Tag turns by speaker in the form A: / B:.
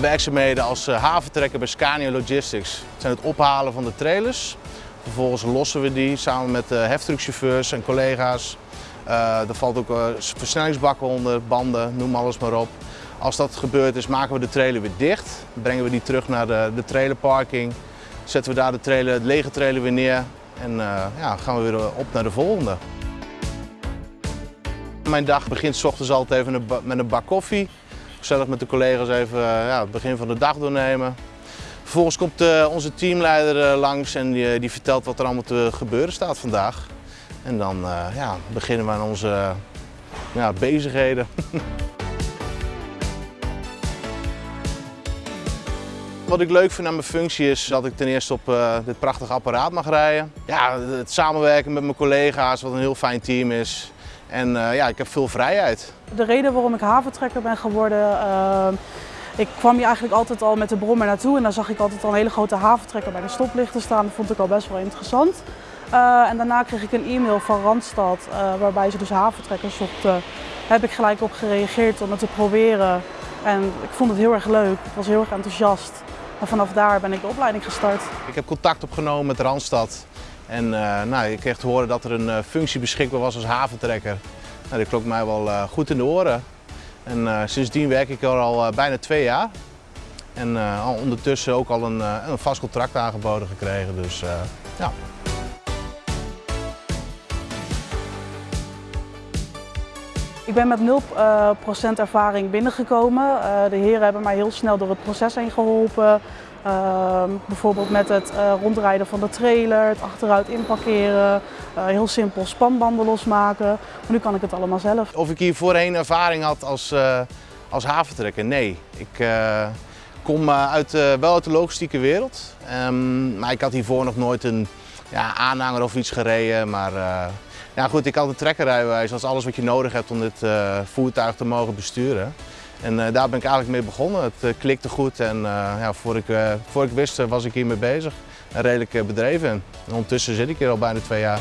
A: Werkzaamheden als eh, haventrekker bij Scania Logistics zijn het ophalen van de trailers. Vervolgens lossen we die samen met de heftruckchauffeurs en collega's. Uh, er valt ook versnellingsbakken onder, banden, noem alles maar op. Als dat gebeurd is, maken we de trailer weer dicht. Brengen we die terug naar de, de trailerparking. Zetten we daar de, trailer, de lege trailer weer neer en ja, gaan we weer op naar de volgende. Mijn dag begint s ochtends altijd even met een bak koffie. Gezellig met de collega's even ja, het begin van de dag doornemen. Vervolgens komt uh, onze teamleider uh, langs en die, die, vertelt wat er allemaal te gebeuren staat vandaag. En dan ja, beginnen we aan onze bezigheden. Wat ik leuk vind aan mijn functie is dat ik ten eerste op dit prachtige apparaat mag rijden. Ja, het samenwerken met mijn collega's, wat een heel fijn team is. En uh, ja, ik heb veel vrijheid.
B: De reden waarom ik haventrekker ben geworden, uh, ik kwam hier eigenlijk altijd al met de brommer naartoe en dan zag ik altijd al een hele grote haventrekker bij de stoplichten staan. Dat vond ik al best wel interessant. Uh, en daarna kreeg ik een e-mail van Randstad waarbij ze dus haventrekkers zochten. Daar heb ik gelijk op gereageerd om het te proberen. En ik vond het heel erg leuk, ik was heel erg enthousiast. En vanaf daar ben ik de opleiding gestart.
A: Ik heb contact opgenomen met Randstad. En uh, nou, ik kreeg te horen dat er een uh, functie beschikbaar was als haventrekker. Nou, dat klonk mij wel uh, goed in de oren. En sindsdien werk ik er al bijna twee jaar. En ondertussen ook al een, een, vast contract aangeboden gekregen. Dus ja.
B: Ik ben met 0% ervaring binnengekomen. De heren hebben mij heel snel door het proces heen geholpen. Uh, bijvoorbeeld met het uh, rondrijden van de trailer, het achteruit inparkeren, heel simpel spanbanden losmaken. Maar nu kan ik het allemaal zelf.
A: Of ik hier voorheen ervaring had als, als haventrekker? Nee. Ik kom uit, wel uit de logistieke wereld, um, maar ik had hiervoor nog nooit een ja, aanhanger of iets gereden. Maar ja, goed, ik had een trekkerrijbewijs, dat is alles wat je nodig hebt om dit voertuig te mogen besturen. En uh, daar ben ik eigenlijk mee begonnen. Het klikte goed en ja, voor, ik, voor ik wist was ik hiermee bezig. Redelijk bedreven. En ondertussen zit ik hier al bijna twee jaar.